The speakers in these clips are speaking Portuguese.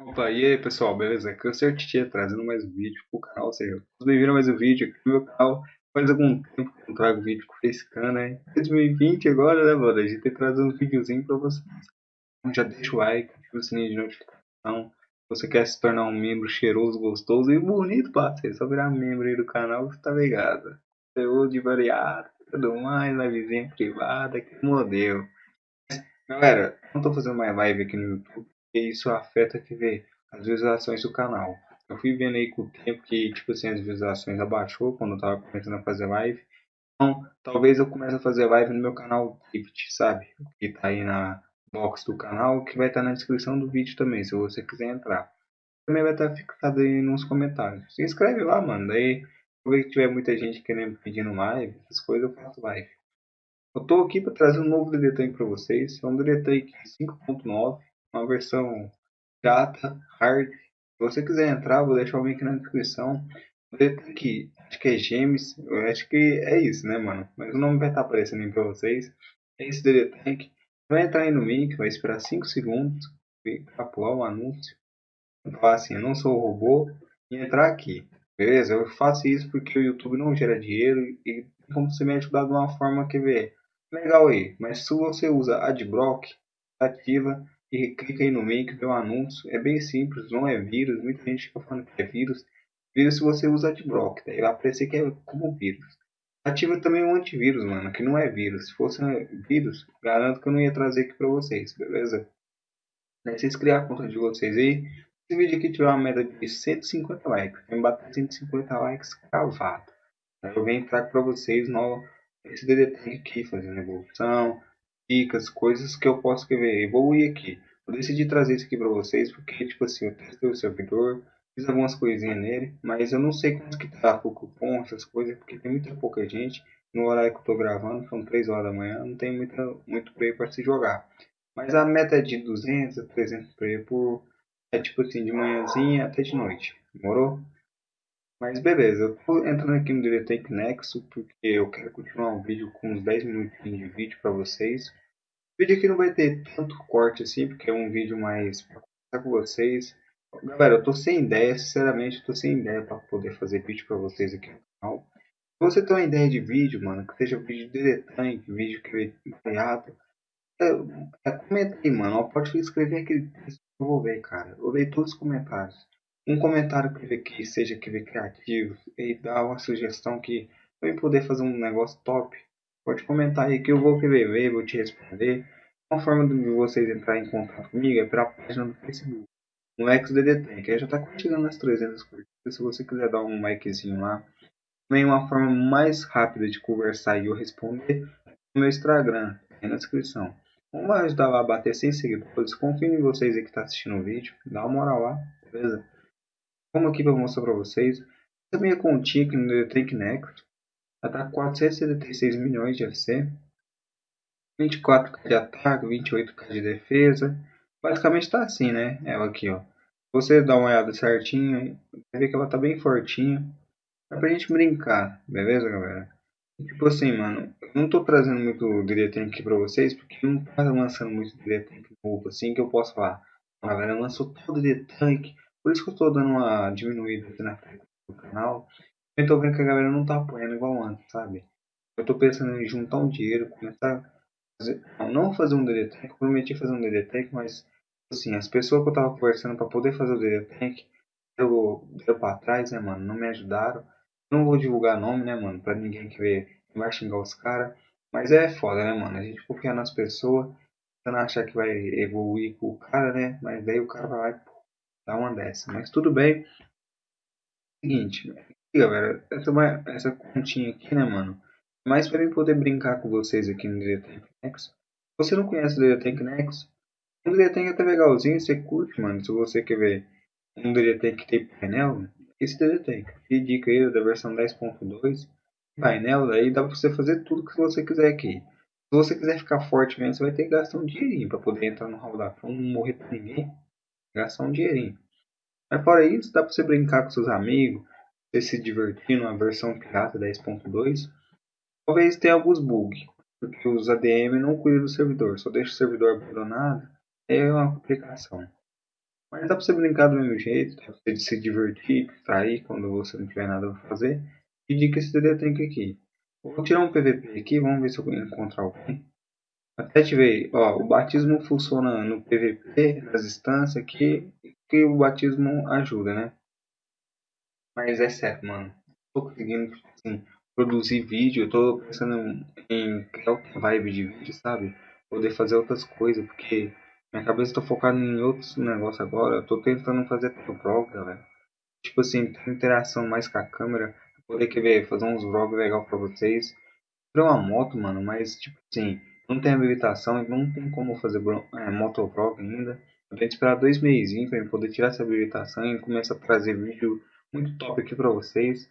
Opa, e aí pessoal, beleza? Aqui é trazendo mais um vídeo pro canal, seja, vocês bem-vindos a mais um vídeo aqui no meu canal. Faz algum tempo que eu não trago vídeo com facecam, né? 2020 agora, né, mano? A gente tem que trazer um videozinho pra vocês. Então já deixa o like, ativa o sininho de notificação. Se você quer se tornar um membro cheiroso, gostoso e bonito, parceiro, só virar membro aí do canal, você tá ligado? Conteúdo variado, tudo mais, livezinha privada, que modelo. Galera, não tô fazendo mais live aqui no YouTube porque isso afeta que vê as visualizações do canal. Eu fui vendo aí com o tempo que tipo assim as visualizações abaixou quando eu tava começando a fazer live. Então, talvez eu comece a fazer live no meu canal Gift, sabe? Que tá aí na box do canal, que vai estar tá na descrição do vídeo também, se você quiser entrar. Também vai estar tá fixado aí nos comentários. Se inscreve lá, mano. Daí, se tiver muita gente querendo pedindo live, essas coisas, eu faço live. Eu tô aqui para trazer um novo DD para vocês. É um DD 5.9 uma versão data, hard. Se você quiser entrar, vou deixar o link na descrição. Aqui, acho que é Gems, eu acho que é isso, né, mano? Mas o nome vai estar aparecendo aí pra vocês. É esse DD Tank. Vai entrar aí no link, vai esperar 5 segundos para pular o anúncio. Falar assim, eu não sou o robô e entrar aqui. Beleza? Eu faço isso porque o YouTube não gera dinheiro e como você me ajudar de uma forma que vê legal aí. Mas se você usa Adblock, ativa e clica aí no que vê um anúncio. É bem simples, não é vírus. Muita gente fica falando que é vírus. Vírus se você usa adblock, daí vai aparecer que é como vírus. Ativa também o antivírus, mano, que não é vírus. Se fosse vírus, garanto que eu não ia trazer aqui pra vocês, beleza? Daí vocês criar a conta de vocês aí. Esse vídeo aqui tiver uma média de 150 likes. Tem bater 150 likes cravado. Eu venho entrar pra vocês no esse DDT aqui, fazendo evolução, dicas, coisas que eu posso escrever, evoluir aqui. Eu decidi trazer isso aqui para vocês porque, tipo assim, eu testei o servidor, fiz algumas coisinhas nele, mas eu não sei quanto que tá o cupom, essas coisas, porque tem muita pouca gente. No horário que eu tô gravando, são 3 horas da manhã, não tem muita, muito play para se jogar. Mas a meta é de 200 a 300 play por, é tipo assim, de manhãzinha até de noite. Demorou? Mas beleza, eu tô entrando aqui no Diretec Nexo porque eu quero continuar um vídeo com uns 10 minutinhos de vídeo para vocês. Vídeo aqui não vai ter tanto corte assim, porque é um vídeo mais para conversar com vocês. Galera, eu tô sem ideia, sinceramente, eu tô sem ideia para poder fazer vídeo para vocês aqui no canal. Se você tem uma ideia de vídeo, mano, que seja vídeo de Diretank, vídeo que variado, é, é, comenta aí, mano. Pode escrever aquele texto que eu vou ver, cara. Eu leio todos os comentários um comentário que, que seja que criativo e dar uma sugestão que vai poder fazer um negócio top, pode comentar aí que eu vou ver, vou te responder. Uma forma de vocês entrar em contato comigo é pela página do Facebook, no XDD que já está curtindo as 300 curtidas. Se você quiser dar um likezinho lá, também uma forma mais rápida de conversar e eu responder no meu Instagram, aí na descrição. Vamos ajudar lá a bater 100 seguidores. Confio em vocês aí que está assistindo o vídeo. Dá uma moral lá, beleza? Como aqui para mostrar para vocês, essa minha continha aqui no Detrank Nexus está 476 milhões de FC, 24k de ataque, 28k de defesa. Basicamente está assim, né? Ela aqui, ó. Você dá uma olhada certinho, vai ver que ela tá bem fortinha. É pra gente brincar, beleza, galera? Tipo assim, mano, eu não tô trazendo muito Diretank aqui pra vocês, porque não tá lançando muito Diretank novo assim que eu posso falar. A galera lançou todo Diretank, por isso que eu estou dando uma diminuída aqui na frente do canal. Eu estou vendo que a galera não está apoiando igual antes, sabe? Eu estou pensando em juntar um dinheiro, começar a fazer, não fazer um DD Tank, prometi fazer um DD Tank, mas assim, as pessoas que eu estava conversando para poder fazer o DD Tank, eu deu para trás, né, mano? Não me ajudaram. Não vou divulgar nome, né, mano? Pra ninguém que vê, vai xingar os caras. Mas é foda, né, mano? A gente confiar nas pessoas, tentando achar que vai evoluir com o cara, né? Mas daí o cara vai lá e Dá uma dessa. Mas tudo bem. Seguinte, galera, essa, essa continha aqui, né, mano? Mais para eu poder brincar com vocês aqui no Diretank. Se você não conhece o Diretank Nexus, o Diretank é até legalzinho, você curte, mano. Se você quer ver um Diretank que tem painel, esse Diretank. E dica aí da versão 10.2. Painel, daí dá pra você fazer tudo que você quiser aqui. Se você quiser ficar forte mesmo, você vai ter que gastar um dinheirinho pra poder entrar no hall da fama, não morrer pra ninguém gastar um dinheirinho. Mas fora isso, dá para você brincar com seus amigos, você se divertir numa versão pirata 10.2. Talvez tenha alguns bugs, porque os ADM não cuidam do servidor, só deixa o servidor abandonado, é uma complicação. Mas dá pra você brincar do mesmo jeito, dá pra você se divertir, sair quando você não tiver nada pra fazer. E dica esse DD Tank aqui. Vou tirar um PVP aqui, vamos ver se eu encontrar alguém. Até tive, ó, o batismo funciona no PVP, nas instâncias aqui, que o batismo ajuda, né? Mas é sério, mano. Tô conseguindo, assim, produzir vídeo, eu tô pensando em criar outra vibe de vídeo, sabe? Poder fazer outras coisas, porque minha cabeça tá focada em outros negócios agora. Eu tô tentando fazer vlog, galera. Tipo assim, ter interação mais com a câmera, poder querer fazer uns vlogs legal pra vocês. Comprei uma moto, mano, mas tipo assim, não tem habilitação, não tem como fazer é, motovlog ainda. Eu tenho que esperar dois meses para poder tirar essa habilitação e começar a trazer vídeo muito top aqui pra vocês.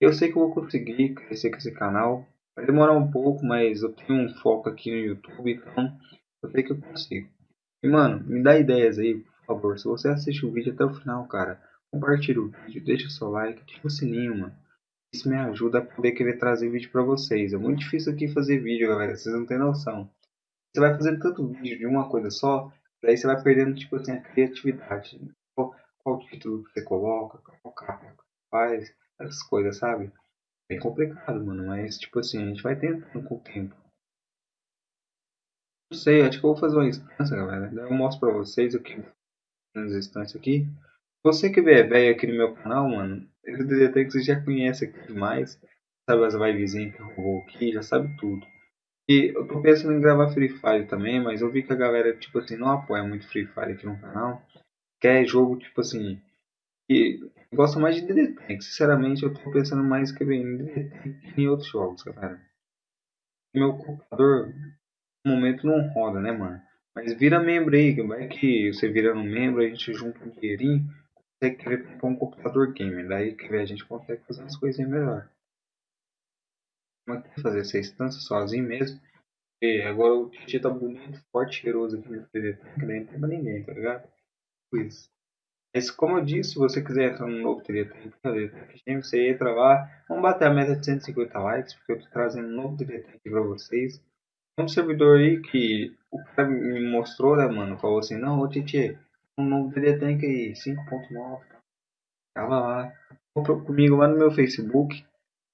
Eu sei que eu vou conseguir crescer com esse canal. Vai demorar um pouco, mas eu tenho um foco aqui no YouTube, então eu sei que eu consigo. E mano, me dá ideias aí, por favor. Se você assiste o vídeo até o final, cara, compartilha o vídeo, deixa o seu like, ativa o sininho, mano. Isso me ajuda a poder querer trazer vídeo pra vocês. É muito difícil aqui fazer vídeo, galera. Vocês não têm noção. Você vai fazendo tanto vídeo de uma coisa só, daí você vai perdendo, tipo assim, a criatividade. Qual, título você coloca, qual capa faz essas coisas, sabe? Bem complicado, mano, mas tipo assim, a gente vai tentando com o tempo. Não sei, acho que eu vou fazer uma instância, galera. Eu mostro pra vocês o que nas instâncias aqui. Você que vê velho aqui no meu canal, mano, esse DDT que você já conhece aqui demais, sabe as vibezinhas que eu vou aqui, já sabe tudo. E eu tô pensando em gravar Free Fire também, mas eu vi que a galera, tipo assim, não apoia muito Free Fire aqui no canal. Quer jogo, tipo assim, e gosto mais de DD Tank. Sinceramente, eu tô pensando mais que bem em DD Tank em outros jogos, galera. Meu computador, no momento, não roda, né, mano? Mas vira membro aí, vai que você vira um membro, a gente junta um dinheirinho, consegue querer comprar um computador gamer. Daí que a gente consegue fazer as coisinhas melhor. Que fazer essa instância sozinho mesmo? E agora o Titi tá bonito, forte, cheiroso aqui no DD Tank, daí não tem pra ninguém, tá ligado? Isso. Mas como eu disse, se você quiser entrar no novo Diretor você entra lá. Vamos bater a meta de 150 likes, porque eu estou trazendo um novo Diretor aqui para vocês. Um servidor aí que o cara me mostrou, né, mano? Falou assim, não, ô Titi, um novo Diretor aí, 5.9. Tava lá. Comprou comigo lá no meu Facebook.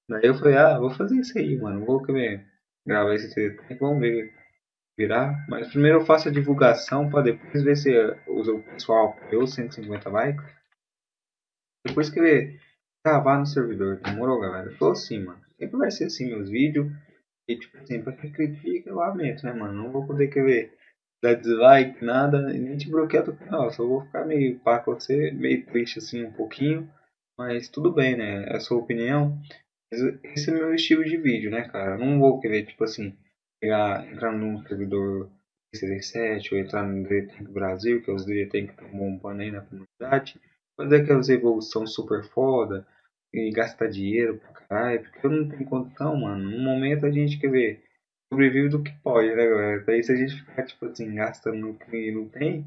Daí eu falei, ah, vou fazer isso aí, mano. Vou gravar esse Diretor vamos ver virar. Mas primeiro eu faço a divulgação para depois ver se o pessoal apoiou 150 likes. Depois que gravar no servidor. Demorou, galera? Eu tô assim, mano. Sempre vai ser assim meus vídeos. E tipo assim, pra critica, eu lamento, né, mano? Não vou poder querer dar dislike, nada, nem te bloquear do canal. Só vou ficar meio pá com você, meio triste assim um pouquinho. Mas tudo bem, né? É a sua opinião. Esse é meu estilo de vídeo, né, cara? Eu não vou querer, tipo assim, pegar, entrar num servidor CD7 ou entrar no DDTank Brasil, que é os DDTank que estão bombando aí na comunidade, fazer aquelas evoluções super foda e gastar dinheiro pra caralho, porque eu não tenho condição, mano. No momento a gente quer ver, sobrevive do que pode, né, galera? Daí se a gente ficar, tipo assim, gastando no que não tem,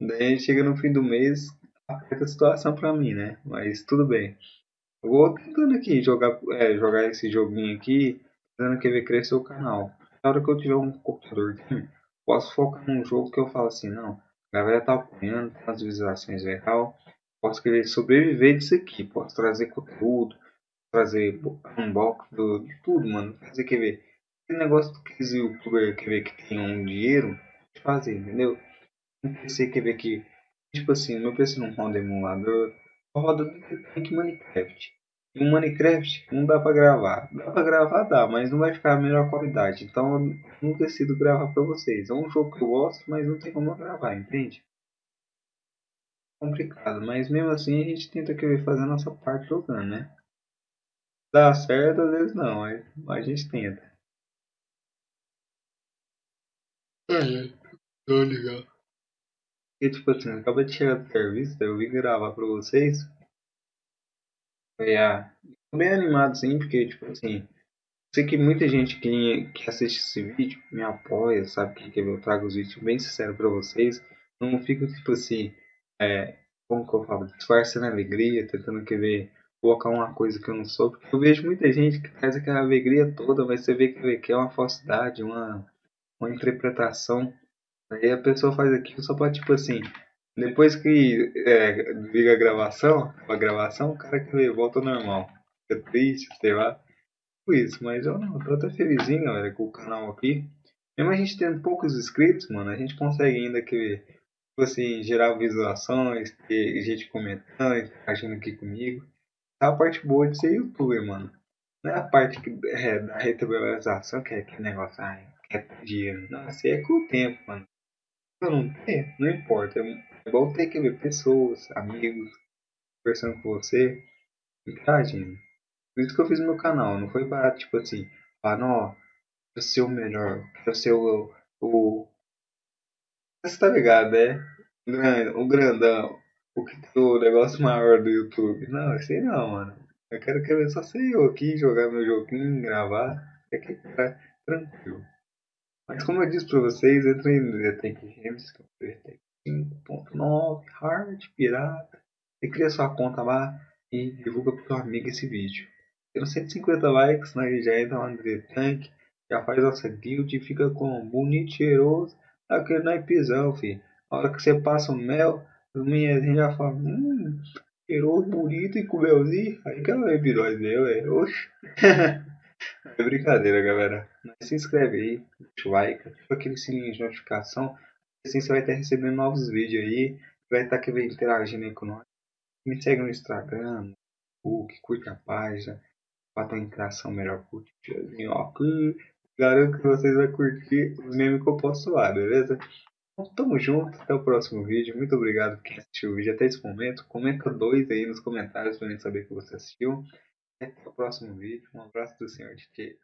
daí a gente chega no fim do mês, aperta a situação pra mim, né? Mas tudo bem. Eu vou tentando aqui jogar, é, jogar esse joguinho aqui, tentando querer crescer o canal na hora que eu tiver um computador posso focar num jogo que eu falo assim, não, a galera tá apoiando, tem umas visualizações legal, posso querer sobreviver disso aqui, posso trazer conteúdo, trazer unbox do, de tudo, mano. Fazer quer ver. Esse negócio que os youtubers quer ver que tem um dinheiro, fazer, entendeu? Um PC quer ver que, tipo assim, meu PC não roda emulador, roda do que Minecraft. No Minecraft não dá pra gravar. Dá pra gravar, dá, mas não vai ficar a melhor qualidade. Então eu não decido gravar pra vocês. É um jogo que eu gosto, mas não tem como eu gravar, entende? Complicado, mas mesmo assim a gente tenta querer fazer a nossa parte jogando, né? Dá certo, às vezes não, mas a gente tenta. É, tô ligado. E tipo assim, acabei de chegar do serviço, eu vim gravar pra vocês. É, bem animado sim, porque tipo assim, sei que muita gente que, que assiste esse vídeo me apoia, sabe que, eu trago os vídeos bem sincero para vocês. Não fico tipo assim, é, como que eu falo, disfarçando alegria, tentando querer colocar uma coisa que eu não sou, porque eu vejo muita gente que traz aquela alegria toda, mas você vê que, que é uma falsidade, uma, uma interpretação. Aí a pessoa faz aquilo só pra tipo assim, Depois que é, liga a gravação, a gravação, o cara que volta ao normal. Fica triste, sei lá. Por isso, mas eu não, tô até felizinho, galera, com o canal aqui. Mesmo a gente tendo poucos inscritos, mano, a gente consegue ainda que, tipo assim, gerar visualizações, ter gente comentando, interagindo aqui comigo. Tá a parte boa de ser youtuber, mano. Não é a parte que, é, da retrovalorização, que é aquele negócio, ai, que é dinheiro. Não, isso aí é com o tempo, mano. Eu não ter, não importa. É bom ter que ver pessoas, amigos, conversando com você, interagindo. Por isso que eu fiz meu canal, não foi para, tipo assim, para, não, quero ser o melhor, quero ser o, o... Você tá ligado, né? O grandão, o, o negócio maior do YouTube. Não, sei não, mano. Eu quero que só ser eu aqui, jogar meu joguinho, gravar. É que tá tranquilo. Mas como eu disse pra vocês, entrei no Detec Games, que é o 5.9, hard, pirata. E cria sua conta lá e divulga pro seu amigo esse vídeo. Tendo 150 likes, né, já entra lá no Tank, já faz nossa guild e fica com bonito, cheiroso, aquele naipezão, filho. A hora que você passa o mel, os meninos já falam, hum, cheiroso, bonito e com melzinho. Aí que é o episódio meu, é. Oxi. é brincadeira, galera. Se inscreve aí, deixa o like, ativa aquele sininho de notificação. Assim você vai estar recebendo novos vídeos aí. Vai estar aqui interagindo aí com nós. Me segue no Instagram, Facebook, curte a página. Para ter uma interação melhor, curte o aqui. Garanto que vocês vão curtir os memes que eu posto lá, beleza? Então, tamo junto, até o próximo vídeo. Muito obrigado por quem assistiu o vídeo até esse momento. Comenta dois aí nos comentários pra gente saber que você assistiu. Até o próximo vídeo. Um abraço do senhor DJ.